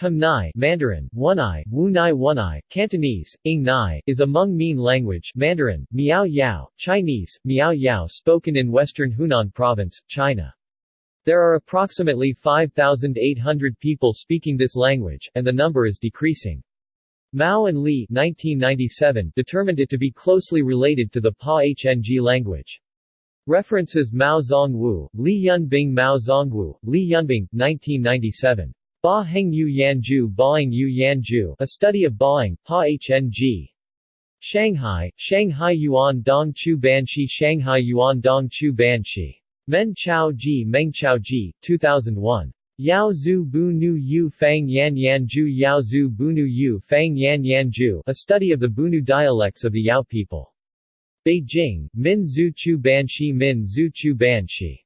Nai Mandarin, Wunai, Wunai Wunai, Cantonese, Ing Nai, is a Hmong Mien language Mandarin, Miao Yao, Chinese, Miao Yao spoken in western Hunan Province, China. There are approximately 5,800 people speaking this language, and the number is decreasing. Mao and Li 1997 determined it to be closely related to the Pa-Hng language. References Mao Zongwu, Li Yunbing Mao Zongwu, Li Yunbing, 1997. Ba Heng Yu Yanjiu Baing Yu Yanjiu A Study of Baing, Pa Hng. Shanghai, Shanghai Yuan Dong Chu Banshi Shanghai Yuan Dong Chu Banshi. Meng Chao Ji Meng Chao Ji, 2001. Yao Zhu Bu Nu Yu Fang Yan Yan Ju Yao Zhu Bu Nu Yu Fang Yan Yan Ju A Study of the Bunu Dialects of the Yao People. Beijing, Min Zhu Chu Banshi Min Zhu Chu Banshi.